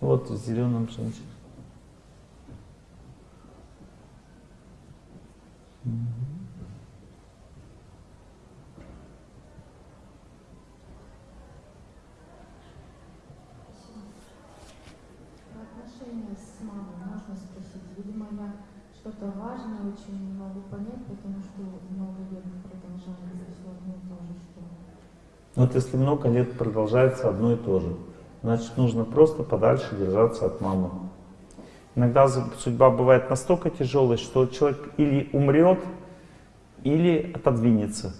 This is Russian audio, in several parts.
Вот в зеленом женщина. Про отношения с мамой можно спросить. Видимо, я что-то важное очень не могу понять, потому что много лет продолжается все одно и то же, что Вот если много лет продолжается одно и то же, значит нужно просто подальше держаться от мамы. Иногда судьба бывает настолько тяжелой, что человек или умрет, или отодвинется.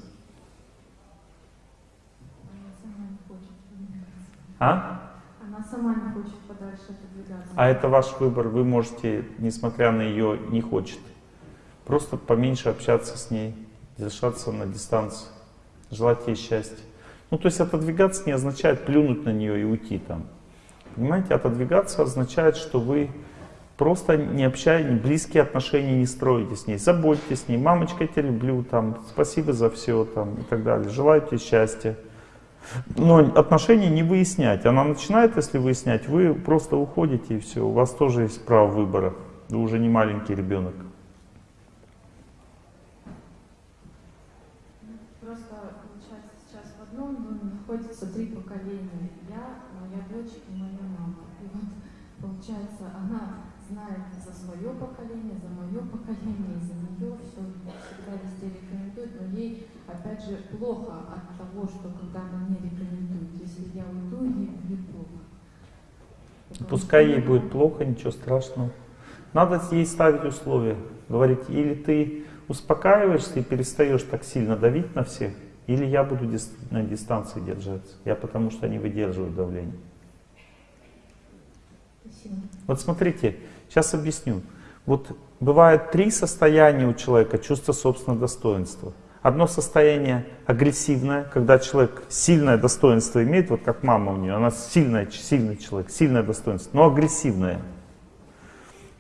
А? Она сама не хочет подальше отодвигаться. А это ваш выбор, вы можете, несмотря на ее не хочет, просто поменьше общаться с ней, держаться на дистанции, желать ей счастья. Ну, то есть отодвигаться не означает плюнуть на нее и уйти там. Понимаете, отодвигаться означает, что вы просто не общаетесь, близкие отношения не строите с ней. Заботьтесь с ней, мамочка, я тебя люблю, там, спасибо за все там, и так далее. Желаю тебе счастья. Но отношения не выяснять. Она начинает, если выяснять, вы просто уходите и все. У вас тоже есть право выбора. Вы уже не маленький ребенок. Просто получается сейчас в одном доме находится три поколения. Я, моя дочь и моя мама. И вот получается, она знает за свое поколение, за мое поколение, и за нее все всегда везде рекомендует, но ей опять же плохо от того, что когда она не рекомендует. Если я уйду, ей будет плохо. Потому Пускай ей будет плохо, ничего страшного. Надо ей ставить условия. Говорить, или ты успокаиваешься и перестаешь так сильно давить на всех, или я буду дис- на дистанции держаться. Я потому что не выдерживаю давления. Спасибо. Вот смотрите, сейчас объясню. Вот бывает три состояния у человека чувства собственного достоинства. Одно состояние агрессивное, когда человек сильное достоинство имеет, вот как мама у нее, она сильная, сильный человек, сильное достоинство, но агрессивное.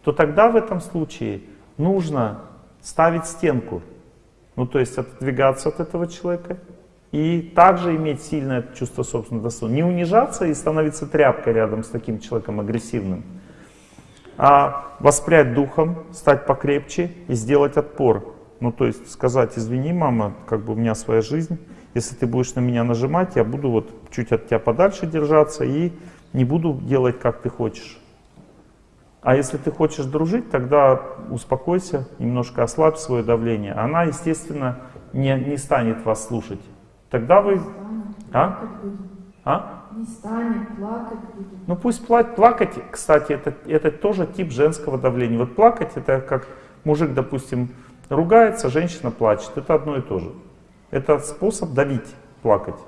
То тогда в этом случае нужно ставить стенку. Ну, то есть отодвигаться от этого человека и также иметь сильное чувство собственного достоинства. Не унижаться и становиться тряпкой рядом с таким человеком агрессивным, а воспрять духом, стать покрепче и сделать отпор. Ну, то есть сказать, извини, мама, как бы у меня своя жизнь, если ты будешь на меня нажимать, я буду вот чуть от тебя подальше держаться и не буду делать, как ты хочешь. А если ты хочешь дружить, тогда успокойся, немножко ослабь свое давление. Она, естественно, не, не станет вас слушать. Тогда вы... Станет, А? плакать. А? Не станет, плакать будет. Ну пусть пла- плакать, кстати, это, это тоже тип женского давления. Вот плакать это как мужик, допустим, ругается, женщина плачет. Это одно и то же. Это способ давить, плакать.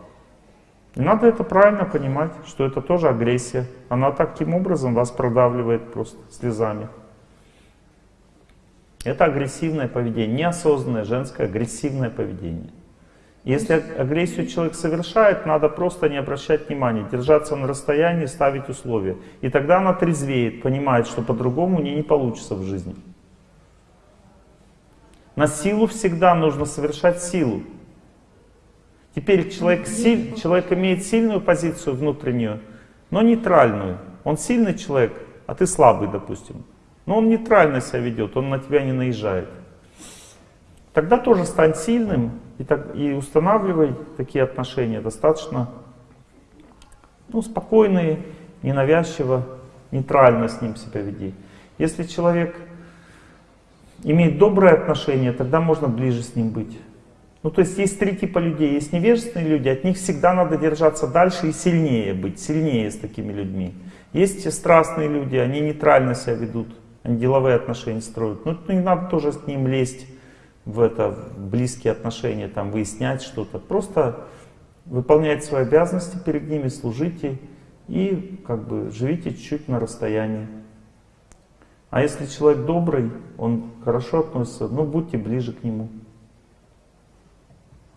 И надо это правильно понимать, что это тоже агрессия. Она таким образом вас продавливает просто слезами. Это агрессивное поведение, неосознанное женское агрессивное поведение. Если агрессию человек совершает, надо просто не обращать внимания, держаться на расстоянии, ставить условия. И тогда она трезвеет, понимает, что по-другому у не получится в жизни. На силу всегда нужно совершать силу. Теперь человек, силь- человек имеет сильную позицию внутреннюю, но нейтральную. Он сильный человек, а ты слабый, допустим. Но он нейтрально себя ведет, он на тебя не наезжает. Тогда тоже стань сильным и, так, и устанавливай такие отношения достаточно ну, спокойные, ненавязчиво, нейтрально с ним себя веди. Если человек имеет доброе отношение, тогда можно ближе с ним быть. Ну, то есть есть три типа людей. Есть невежественные люди, от них всегда надо держаться дальше и сильнее быть, сильнее с такими людьми. Есть страстные люди, они нейтрально себя ведут, они деловые отношения строят. Ну, не надо тоже с ним лезть в это, в близкие отношения, там, выяснять что-то. Просто выполняйте свои обязанности перед ними, служите и как бы живите чуть-чуть на расстоянии. А если человек добрый, он хорошо относится, ну будьте ближе к нему.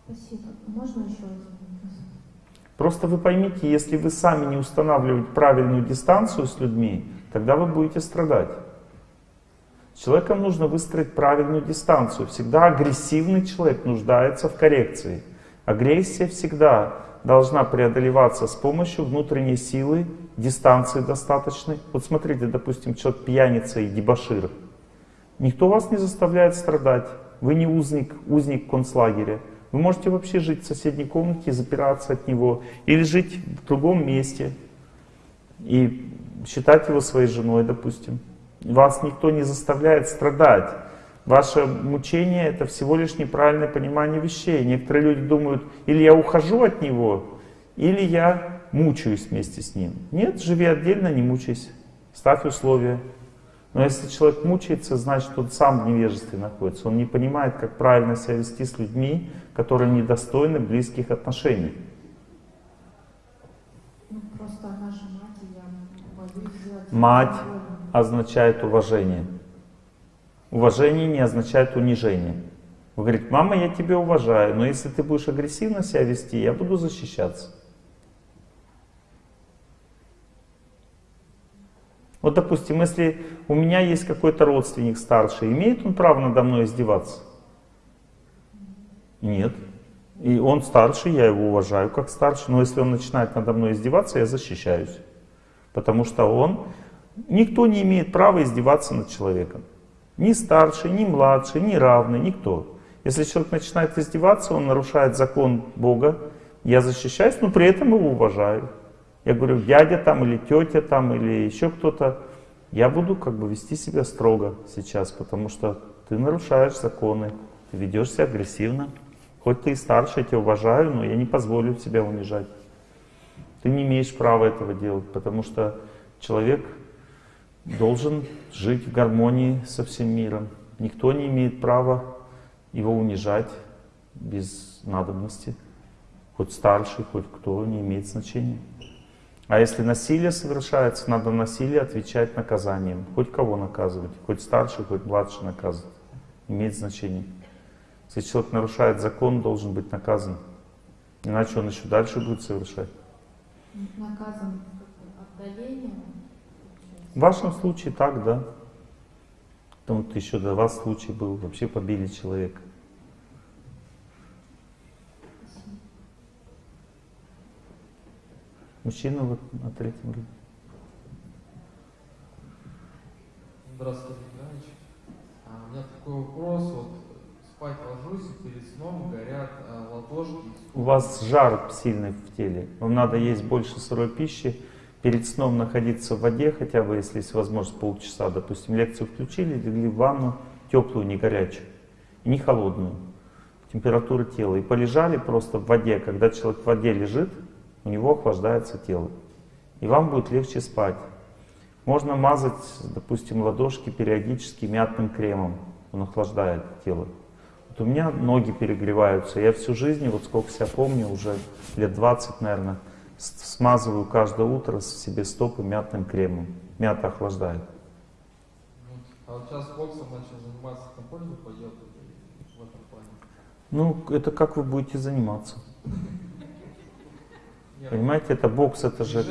Спасибо. Можно еще один вопрос? Просто вы поймите, если вы сами не устанавливаете правильную дистанцию с людьми, тогда вы будете страдать. С человеком нужно выстроить правильную дистанцию. Всегда агрессивный человек нуждается в коррекции. Агрессия всегда должна преодолеваться с помощью внутренней силы, дистанции достаточной. Вот смотрите, допустим, человек пьяница и дебошир. Никто вас не заставляет страдать. Вы не узник, узник концлагеря. Вы можете вообще жить в соседней комнате, запираться от него, или жить в другом месте и считать его своей женой, допустим. Вас никто не заставляет страдать. Ваше мучение — это всего лишь неправильное понимание вещей. Некоторые люди думают, или я ухожу от него, или я мучаюсь вместе с ним. Нет, живи отдельно, не мучайся. Ставь условия. Но если человек мучается, значит, он сам в невежестве находится. Он не понимает, как правильно себя вести с людьми, которые недостойны близких отношений. Ну, просто она же мать, и я боюсь сделать... Мать больно. означает уважение. Уважение не означает унижение. Вы говорите, мама, я тебя уважаю, но если ты будешь агрессивно себя вести, я буду защищаться. Вот, допустим, если у меня есть какой-то родственник старший, имеет он право надо мной издеваться? Нет. И он старший, я его уважаю как старший, но если он начинает надо мной издеваться, я защищаюсь. Потому что он, никто не имеет права издеваться над человеком. Ни старший, ни младший, ни равный, никто. Если человек начинает издеваться, он нарушает закон Бога, я защищаюсь, но при этом его уважаю. Я говорю, дядя там или тетя там или еще кто-то, я буду как бы вести себя строго сейчас, потому что ты нарушаешь законы, ты ведешь себя агрессивно. Хоть ты и старше, я тебя уважаю, но я не позволю тебя унижать. Ты не имеешь права этого делать, потому что человек должен жить в гармонии со всем миром. Никто не имеет права его унижать без надобности. Хоть старший, хоть кто, не имеет значения. А если насилие совершается, надо насилие отвечать наказанием. Хоть кого наказывать, хоть старший, хоть младший наказывать. Имеет значение. Если человек нарушает закон, должен быть наказан. Иначе он еще дальше будет совершать. Наказан отдалением. В вашем случае так, да. Там вот еще до вас случай был, вообще побили человека. Мужчина вот на третьем ряду. Здравствуйте, Николаевич. А, у меня такой вопрос. Вот спать ложусь, и перед сном горят а, ладошки. У вас жар сильный в теле. Вам надо есть больше сырой пищи. Перед сном находиться в воде, хотя бы, если есть возможность, полчаса. Допустим, лекцию включили, легли в ванну, теплую, не горячую, не холодную. Температура тела. И полежали просто в воде. Когда человек в воде лежит, у него охлаждается тело. И вам будет легче спать. Можно мазать, допустим, ладошки периодически мятным кремом. Он охлаждает тело. Вот у меня ноги перегреваются. Я всю жизнь, вот сколько себя помню, уже лет 20, наверное, смазываю каждое утро себе стопы мятным кремом. Мята охлаждает. А вот сейчас боксом начал заниматься, на пользу пойдет в этом плане. Ну, это как вы будете заниматься? Понимаете, это бокс, это же...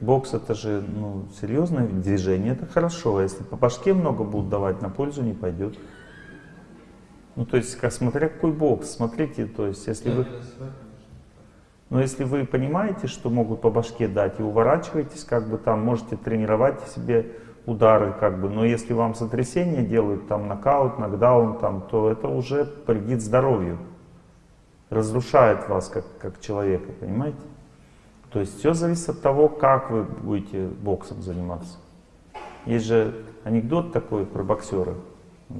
Бокс это же ну, серьезное движение, это хорошо. А если по башке много будут давать, на пользу не пойдет. Ну, то есть, как, смотря какой бокс, смотрите, то есть, если вы, но если вы понимаете, что могут по башке дать, и уворачиваетесь, как бы там, можете тренировать себе удары, как бы, но если вам сотрясение делают, там, нокаут, нокдаун, там, то это уже вредит здоровью, разрушает вас как, как человека, понимаете? То есть все зависит от того, как вы будете боксом заниматься. Есть же анекдот такой про боксера.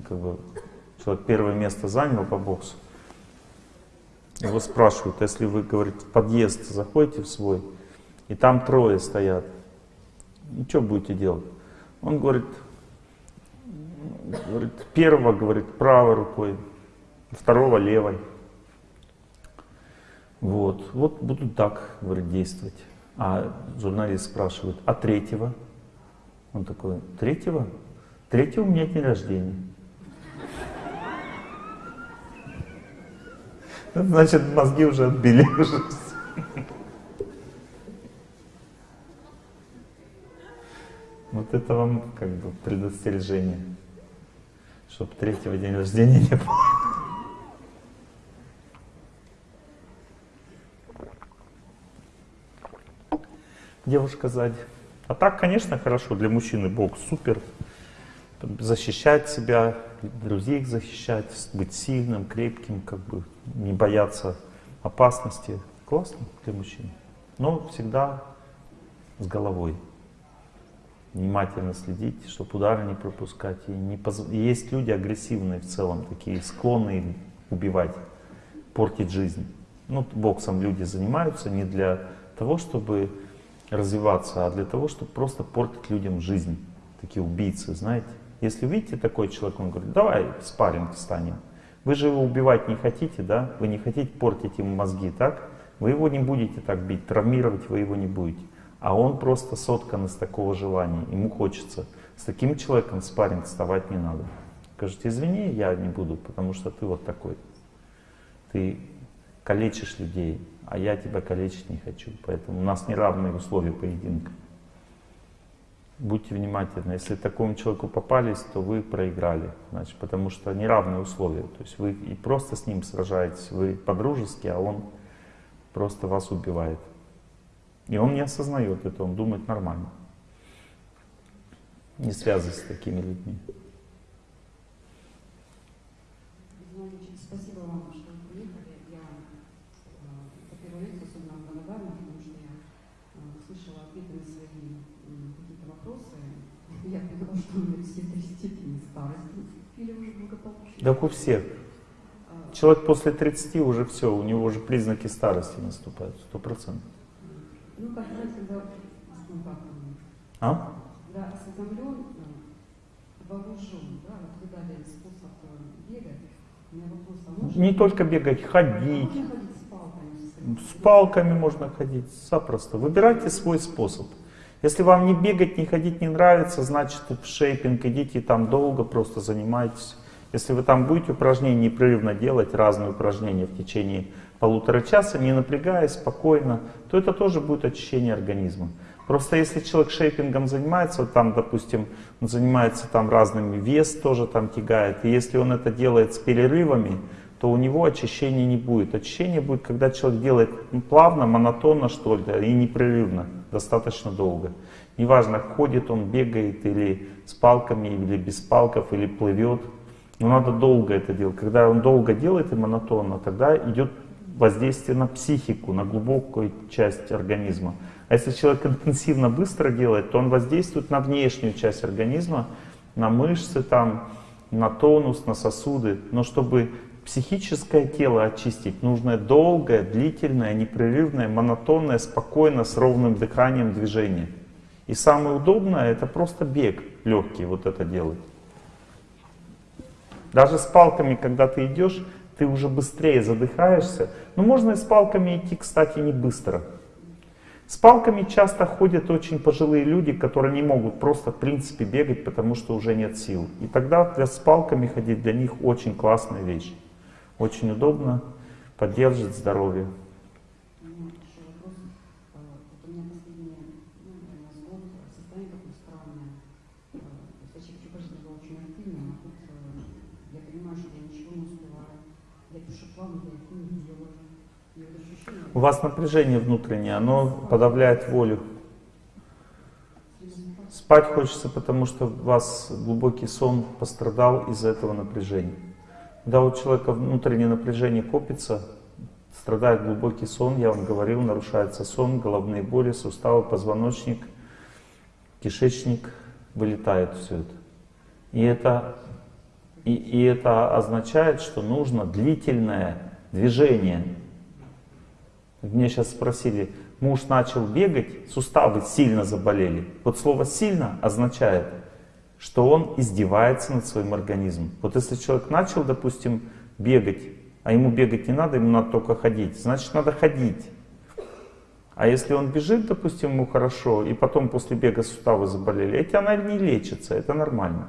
Как бы человек первое место занял по боксу. Его спрашивают, если вы, говорит, в подъезд заходите в свой, и там трое стоят, ну что будете делать? Он говорит, говорит, первого, говорит, правой рукой, второго левой. Вот, вот будут так, говорит, действовать. А журналист спрашивает, а третьего? Он такой, третьего? Третьего у меня день рождения. Значит, мозги уже отбили. Вот это вам как бы предостережение, чтобы третьего день рождения не было. Девушка сзади. А так, конечно, хорошо, для мужчины Бог супер. Защищать себя, друзей защищать, быть сильным, крепким, как бы не бояться опасности. Классно для мужчин. Но всегда с головой. Внимательно следить, чтобы удары не пропускать. И, не поз... есть люди агрессивные в целом, такие склонные убивать, портить жизнь. Ну, боксом люди занимаются не для того, чтобы развиваться, а для того, чтобы просто портить людям жизнь. Такие убийцы, знаете. Если видите такой человек, он говорит, давай спарринг станем. Вы же его убивать не хотите, да? Вы не хотите портить ему мозги, так? Вы его не будете так бить, травмировать вы его не будете. А он просто соткан из такого желания, ему хочется. С таким человеком в спарринг вставать не надо. Скажите, извини, я не буду, потому что ты вот такой. Ты калечишь людей, а я тебя калечить не хочу. Поэтому у нас неравные условия поединка. Будьте внимательны. Если такому человеку попались, то вы проиграли. Значит, потому что неравные условия. То есть вы и просто с ним сражаетесь, вы по-дружески, а он просто вас убивает. И он не осознает это, он думает нормально. Не связывайся с такими людьми. Спасибо вам, что вы приехали. Я э, за первую лекцию особенно благодарна, потому что я э, слышала ответы на свои какие-то вопросы. Я поняла, что у меня все три степени старости или уже благополучие. Так у всех. Э, Человек после 30 уже все, у него уже признаки старости наступают, сто процентов. Ну, как знаете, когда, А? когда осведомлен, э, вооружен, да, вот вы дали способ э, бегать, у меня вопрос, а можно... Не только бегать, А ходить. можно ходить с палками? можно ходить, запросто. Выбирайте свой способ. Если вам не бегать, не ходить не нравится, значит в шейпинг идите там долго, просто занимайтесь. Если вы там будете упражнения непрерывно делать, разные упражнения в течение полутора часа, не напрягаясь, спокойно, то это тоже будет очищение организма. Просто если человек шейпингом занимается, вот там, допустим, он занимается там разными, вес тоже там тягает, и если он это делает с перерывами, то у него очищения не будет. Очищение будет, когда человек делает плавно, монотонно, что ли, и непрерывно, достаточно долго. Неважно, ходит он, бегает, или с палками, или без палков, или плывет. Но надо долго это делать. Когда он долго делает и монотонно, тогда идет воздействие на психику, на глубокую часть организма. А если человек интенсивно быстро делает, то он воздействует на внешнюю часть организма, на мышцы, там, на тонус, на сосуды. Но чтобы психическое тело очистить, нужно долгое, длительное, непрерывное, монотонное, спокойно, с ровным дыханием движение. И самое удобное это просто бег легкий вот это делать. Даже с палками, когда ты идешь, ты уже быстрее задыхаешься. Но можно и с палками идти, кстати, не быстро. С палками часто ходят очень пожилые люди, которые не могут просто в принципе бегать, потому что уже нет сил. И тогда с палками ходить для них очень классная вещь. Очень удобно, поддержит здоровье. У вас напряжение внутреннее, оно подавляет волю. Спать хочется, потому что у вас глубокий сон пострадал из-за этого напряжения. Когда у человека внутреннее напряжение копится, страдает глубокий сон, я вам говорил, нарушается сон, головные боли, суставы, позвоночник, кишечник, вылетает все это. И это, и, и это означает, что нужно длительное движение. Мне сейчас спросили, муж начал бегать, суставы сильно заболели. Вот слово «сильно» означает, что он издевается над своим организмом. Вот если человек начал, допустим, бегать, а ему бегать не надо, ему надо только ходить, значит надо ходить. А если он бежит, допустим, ему хорошо, и потом после бега суставы заболели, эти она не лечится, это нормально.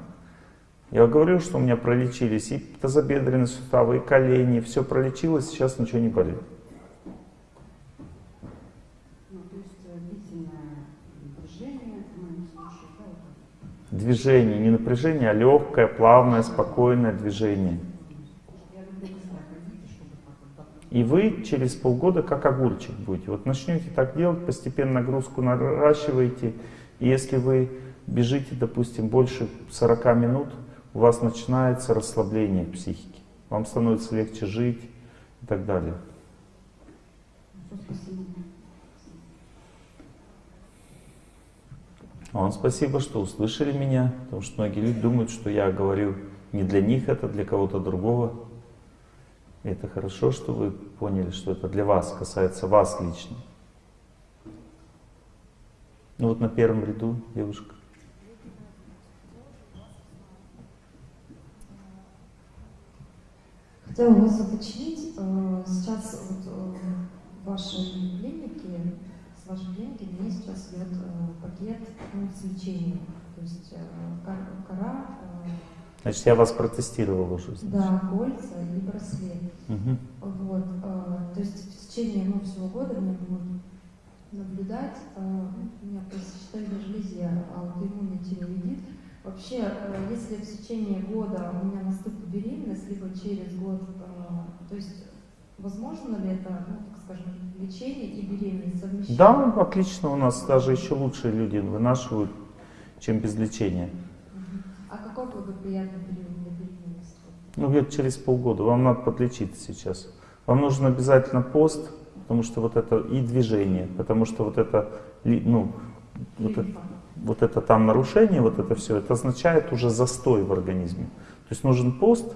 Я говорил, что у меня пролечились и тазобедренные суставы, и колени, все пролечилось, сейчас ничего не болит. Ну, то есть э, длительное движение в моем случае, да, вот так. Движение, не напряжение, а легкое, плавное, спокойное движение. И вы через полгода как огурчик будете. Вот начнете так делать, постепенно нагрузку наращиваете. И если вы бежите, допустим, больше 40 минут, у вас начинается расслабление психики. Вам становится легче жить и так далее. Спасибо. Вам спасибо, что услышали меня, потому что многие люди думают, что я говорю не для них, это для кого-то другого. И это хорошо, что вы поняли, что это для вас, касается вас лично. Ну вот на первом ряду девушка. Хотела вас уточнить, э, сейчас вот э, в вашей клинике, вашей клиники мне сейчас идет э, пакет ну, с лечением. То есть э, кор- кора, э, Значит, я вас протестировал уже. значит. да, кольца и браслет. Мгм. Вот, то есть в течение ну, всего года меня будут наблюдать. у меня по сечетанию железе аутоиммунный тиреоидит. Вообще, если в течение года у меня наступит беременность, либо через год, то есть возможно ли это, ну, так скажем, лечение и беременность совмещать? Да, отлично, у нас даже еще лучшие люди вынашивают, чем без лечения. А какой благоприятный период для беременности? Ну, где-то через полгода. Вам надо подлечиться сейчас. Вам нужен обязательно пост, потому что вот это и движение, потому что вот это, ну, вот это, вот это там нарушение, вот это все, это означает уже застой в организме. То есть нужен пост,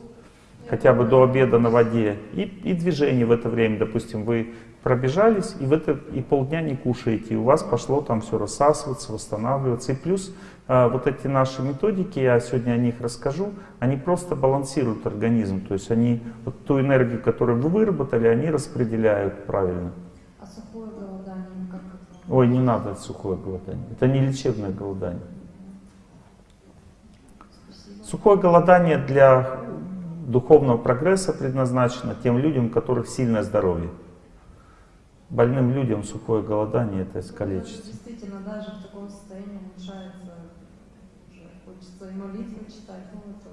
хотя бы до обеда на воде, и, и движение в это время. Допустим, вы пробежались, и, в это, и полдня не кушаете, и у вас пошло там все рассасываться, восстанавливаться. И плюс э, вот эти наши методики, я сегодня о них расскажу, они просто балансируют организм. То есть они вот ту энергию, которую вы выработали, они распределяют правильно. А сухое голодание как это? Ой, не надо сухое голодание. Это не лечебное голодание. Сухое голодание для духовного прогресса предназначено тем людям, у которых сильное здоровье. Больным людям сухое голодание это искалечится. Действительно, даже в таком состоянии улучшается, уже хочется и молитвы читать, ну это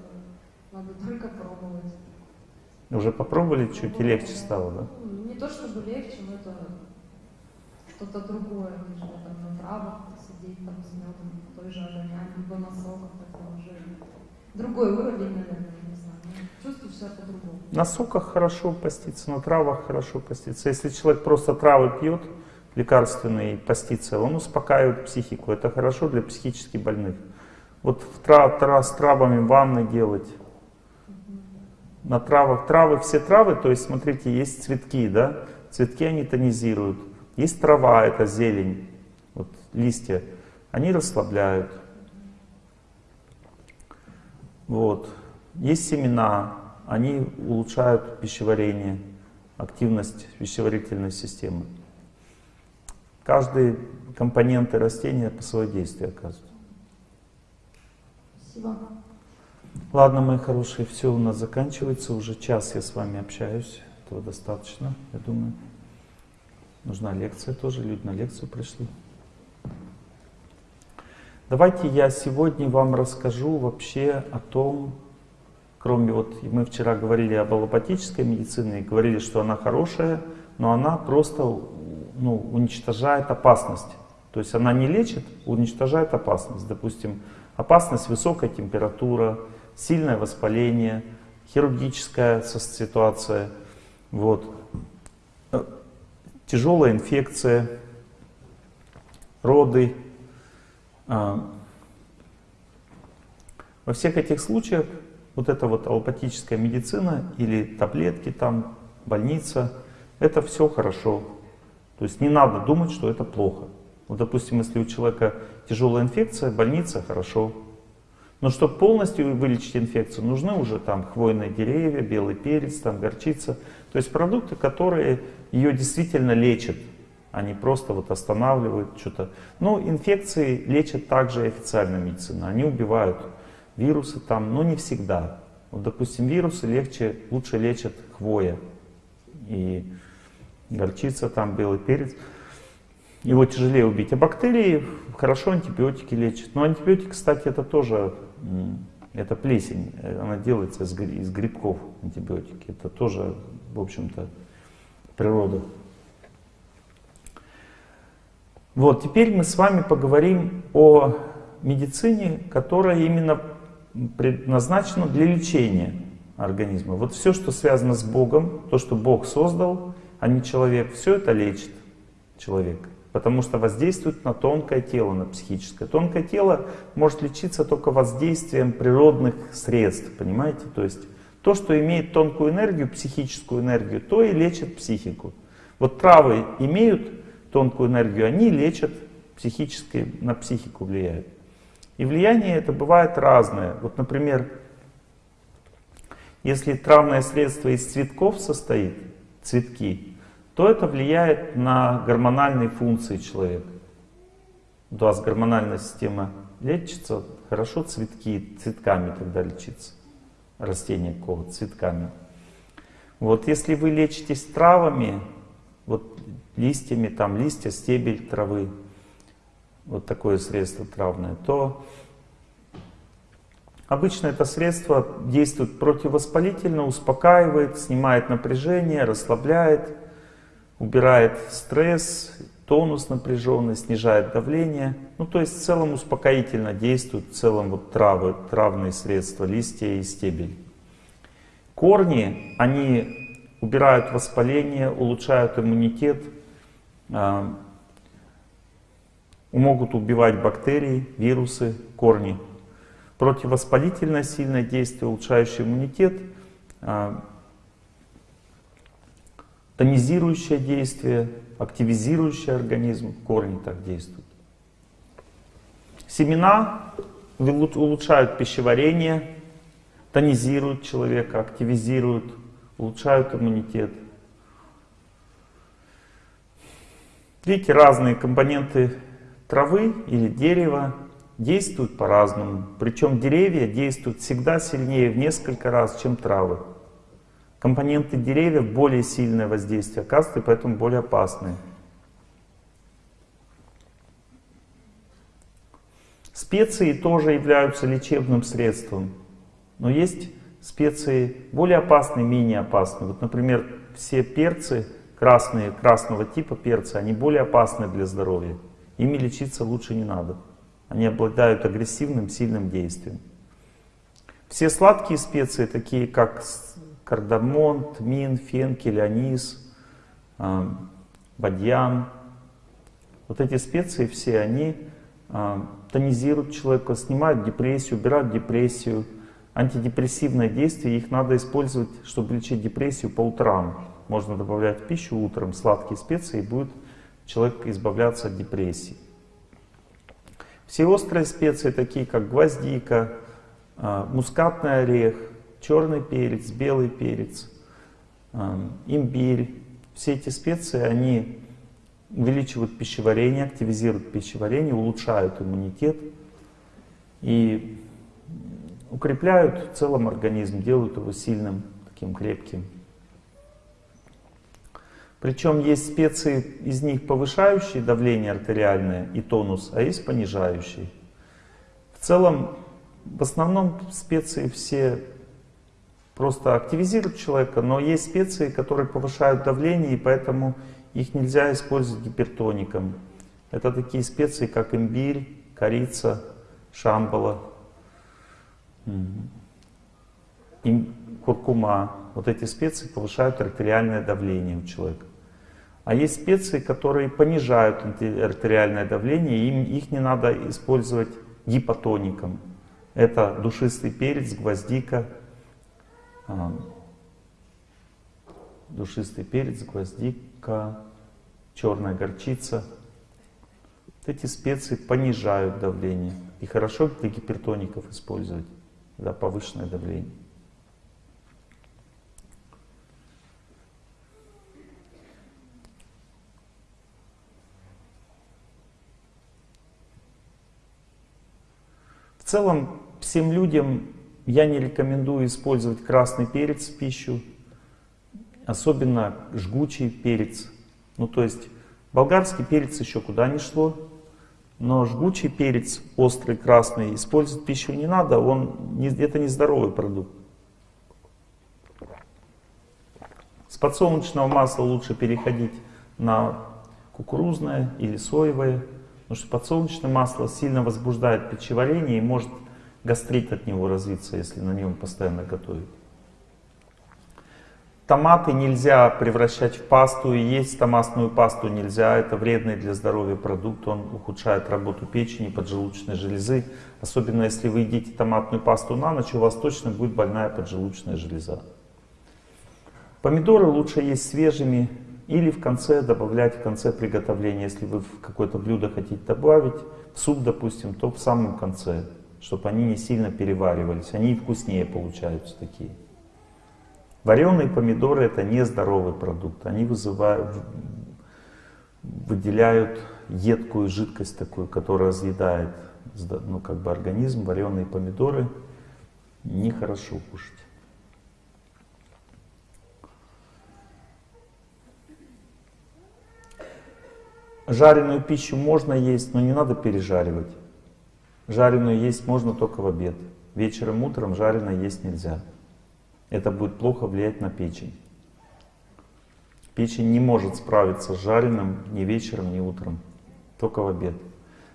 надо только пробовать. Уже попробовали чуть и легче стало, да? Ну, Не то чтобы легче, но это что-то другое, нежели там на травах сидеть там с медом, той же огоням, либо на соках, это уже другой уровень, наверное. Ну, По-другому. На соках хорошо поститься, на травах хорошо поститься. Если человек просто травы пьет, лекарственные, постится, он успокаивает психику. Это хорошо для психически больных. Вот в тра- тра- с травами ванны делать, на травах. Травы, все травы, то есть, смотрите, есть цветки, да? Цветки они тонизируют. Есть трава, это зелень, вот листья, они расслабляют. Вот. Есть семена, они улучшают пищеварение, активность пищеварительной системы. Каждый компоненты растения по своему действию оказывает. Спасибо. Ладно, мои хорошие, все у нас заканчивается. Уже час я с вами общаюсь. Этого достаточно, я думаю. Нужна лекция тоже. Люди на лекцию пришли. Давайте я сегодня вам расскажу вообще о том, кроме вот мы вчера говорили об аллопатической медицине, говорили, что она хорошая, но она просто ну, уничтожает опасность. То есть она не лечит, уничтожает опасность. Допустим, опасность высокая температура, сильное воспаление, хирургическая ситуация, вот, Э, тяжелая инфекция, роды. А, Во всех этих случаях вот эта вот аллопатическая медицина или таблетки там, больница, это все хорошо. То есть не надо думать, что это плохо. Вот, допустим, если у человека тяжелая инфекция, больница хорошо. Но чтобы полностью вылечить инфекцию, нужны уже там хвойные деревья, белый перец, там горчица. То есть продукты, которые ее действительно лечат, а не просто вот останавливают что-то. Но инфекции лечат также официальная медицина. Они убивают вирусы там, но не всегда. Вот, допустим, вирусы легче, лучше лечат хвоя и горчица, там белый перец. Его тяжелее убить. А бактерии хорошо антибиотики лечат. Но антибиотик, кстати, это тоже это плесень. Она делается из, из грибков антибиотики. Это тоже, в общем-то, природа. Вот, теперь мы с вами поговорим о медицине, которая именно предназначена для лечения организма. Вот все, что связано с Богом, то, что Бог создал, а не человек, все это лечит человека. Потому что воздействует на тонкое тело, на психическое. Тонкое тело может лечиться только воздействием природных средств, понимаете? То есть то, что имеет тонкую энергию, психическую энергию, то и лечит психику. Вот травы имеют тонкую энергию, они лечат психически, на психику влияют. И влияние это бывает разное. Вот, например, если травное средство из цветков состоит, цветки, то это влияет на гормональные функции человека. У вас гормональная система лечится, хорошо цветки, цветками тогда лечится. Растение какого цветками. Вот если вы лечитесь травами, вот листьями, там листья, стебель травы, вот такое средство травное, то обычно это средство действует противовоспалительно, успокаивает, снимает напряжение, расслабляет, убирает стресс, тонус напряженный, снижает давление. Ну, то есть в целом успокоительно действуют в целом вот травы, травные средства, листья и стебель. Корни, они убирают воспаление, улучшают иммунитет, а, могут убивать бактерии, вирусы, корни. Противовоспалительное сильное действие, улучшающее иммунитет, а, тонизирующее действие, активизирующее организм, корни так действуют. Семена улучшают пищеварение, тонизируют человека, активизируют, улучшают иммунитет. Видите, разные компоненты травы или дерева действуют по-разному. Причем деревья действуют всегда сильнее в несколько раз, чем травы. Компоненты деревьев более сильное воздействие оказывают, и поэтому более опасные. Специи тоже являются лечебным средством. Но есть специи более опасные, менее опасные. Вот, например, все перцы красные, красного типа перцы, они более опасны для здоровья. Ими лечиться лучше не надо. Они обладают агрессивным, сильным действием. Все сладкие специи, такие как кардамон, тмин, фенкель, анис, э, бадьян, вот эти специи все, они э, тонизируют человека, снимают депрессию, убирают депрессию. Антидепрессивное действие, их надо использовать, чтобы лечить депрессию по утрам. Можно добавлять в пищу утром сладкие специи, и будет человек избавляться от депрессии. Все острые специи, такие как гвоздика, а, мускатный орех, черный перец, белый перец, а, имбирь, все эти специи, они увеличивают пищеварение, активизируют пищеварение, улучшают иммунитет и укрепляют в целом организм, делают его сильным, таким крепким. Причем есть специи, из них повышающие давление артериальное и тонус, а есть понижающие. В целом, в основном специи все просто активизируют человека, но есть специи, которые повышают давление, и поэтому их нельзя использовать гипертоником. Это такие специи, как имбирь, корица, шамбала, куркума. Вот эти специи повышают артериальное давление у человека. А есть специи, которые понижают артериальное давление, им, их не надо использовать гипотоником. Это душистый перец, гвоздика, а, душистый перец, гвоздика, черная горчица. Вот эти специи понижают давление. И хорошо для гипертоников использовать, когда повышенное давление. Целом, всем людям я не рекомендую использовать красный перец в пищу, особенно жгучий перец. Ну, то есть, болгарский перец еще куда ни шло, но жгучий перец, острый, красный, использовать в пищу не надо, он не, это не здоровый продукт. подсолнечного масла лучше переходить на кукурузное или соевое, потому что подсолнечное масло сильно возбуждает пищеварение и может гастрит от него развиться, если на нем постоянно готовить. Томаты нельзя превращать в пасту, и есть томатную пасту нельзя. Это вредный для здоровья продукт, он ухудшает работу печени, поджелудочной железы. Особенно если вы едите томатную пасту на ночь, у вас точно будет больная поджелудочная железа. Помидоры лучше есть свежими или в конце добавлять, в конце приготовления. Если вы в какое-то блюдо хотите добавить, в суп, допустим, то в самом конце, чтобы они не сильно переваривались. Они вкуснее получаются такие. Вареные помидоры это не здоровый продукт. Они вызывают, выделяют едкую жидкость такую, которая разъедает ну, как бы организм. Вареные помидоры нехорошо кушать. Жареную пищу можно есть, но не надо пережаривать. Жареную есть можно только в обед. Вечером, утром жареное есть нельзя. Это будет плохо влиять на печень. Печень не может справиться с жареным ни вечером, ни утром. Только в обед.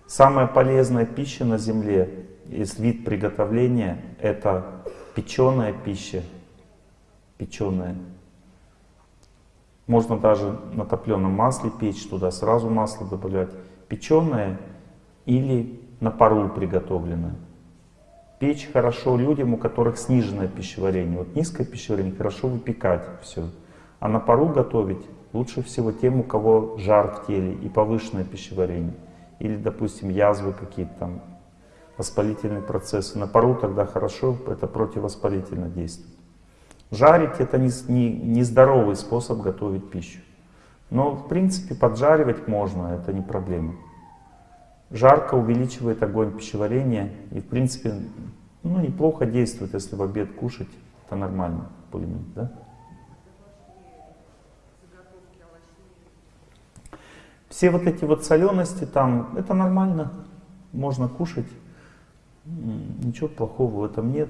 Самая полезная пища на земле, из вид приготовления, это печеная пища. Печеная. Можно даже на топленом масле печь, туда сразу масло добавлять. Печеное или на пару приготовленное. Печь хорошо людям, у которых сниженное пищеварение. Вот низкое пищеварение хорошо выпекать все. А на пару готовить лучше всего тем, у кого жар в теле и повышенное пищеварение. Или, допустим, язвы какие-то там, воспалительные процессы. На пару тогда хорошо, это противовоспалительно действует. Жарить это не, не, не здоровый способ готовить пищу. Но в принципе поджаривать можно, это не проблема. Жарко увеличивает огонь пищеварения и в принципе ну, неплохо действует, если в обед кушать, это нормально, более-менее, да? Все вот эти вот солености там, это нормально, можно кушать, ничего плохого в этом нет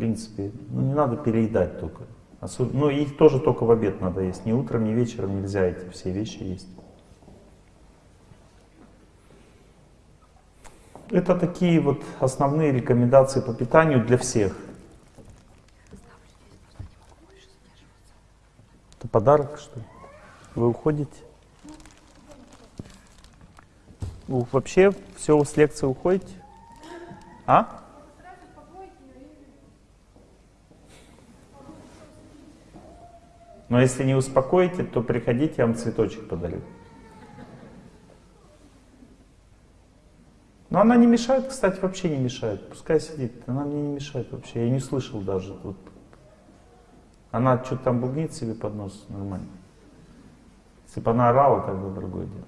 принципе. Ну, не надо переедать только. Особ... Ну, их тоже только в обед надо есть. Ни утром, ни вечером нельзя эти все вещи есть. Это такие вот основные рекомендации по питанию для всех. Это подарок, что ли? Вы уходите? Вы вообще все с лекции уходите? А? Но если не успокоите, то приходите, я вам цветочек подарю. Но она не мешает, кстати, вообще не мешает. Пускай сидит, она мне не мешает вообще. Я не слышал даже. Вот. Она что-то там бубнит себе под нос, нормально. Если бы она орала, тогда другое дело.